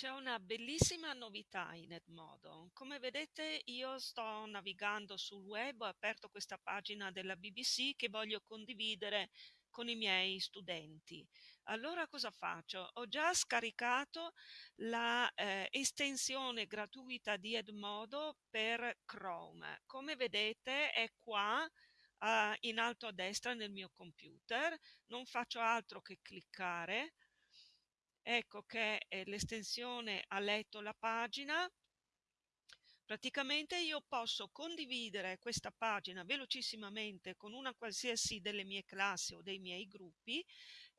C'è una bellissima novità in Edmodo. Come vedete io sto navigando sul web, ho aperto questa pagina della BBC che voglio condividere con i miei studenti. Allora cosa faccio? Ho già scaricato la eh, gratuita di Edmodo per Chrome. Come vedete è qua eh, in alto a destra nel mio computer. Non faccio altro che cliccare ecco che eh, l'estensione ha letto la pagina. Praticamente io posso condividere questa pagina velocissimamente con una qualsiasi delle mie classi o dei miei gruppi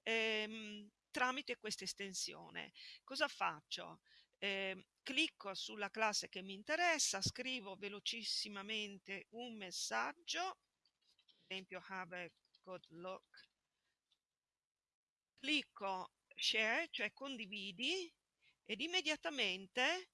ehm, tramite questa estensione. Cosa faccio? Eh, clicco sulla classe che mi interessa scrivo velocissimamente un messaggio ad esempio have a good look clicco share, cioè condividi, ed immediatamente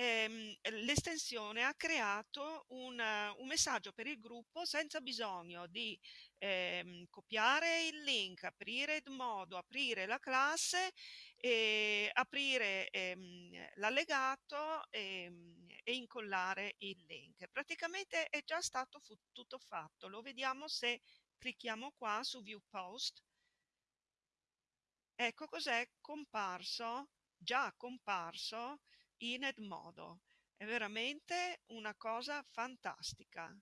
ehm, l'estensione ha creato un, un, messaggio per il gruppo senza bisogno di ehm, copiare il link, aprire Edmodo, aprire la classe, e aprire ehm, l'allegato e, e incollare il link. Praticamente è già stato tutto fatto. Lo vediamo se clicchiamo qua su View Post Ecco cos'è comparso, già comparso in Edmodo. È veramente una cosa fantastica.